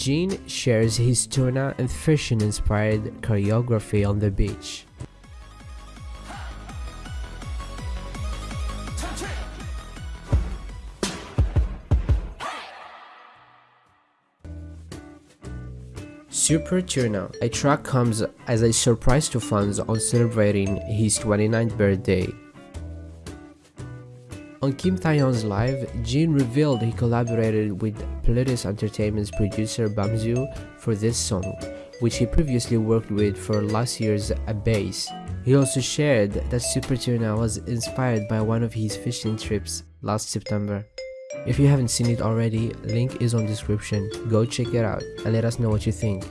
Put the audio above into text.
Jin shares his tuna and fishing inspired choreography on the beach. Super Tuna, a track comes as a surprise to fans on celebrating his 29th birthday. On Kim Taehyun's live, Jin revealed he collaborated with Pledis Entertainment's producer BUMZU for this song, which he previously worked with for last year's Abyss. He also shared that Super Tuna was inspired by one of his fishing trips last September. If you haven't seen it already, link is on description. Go check it out and let us know what you think.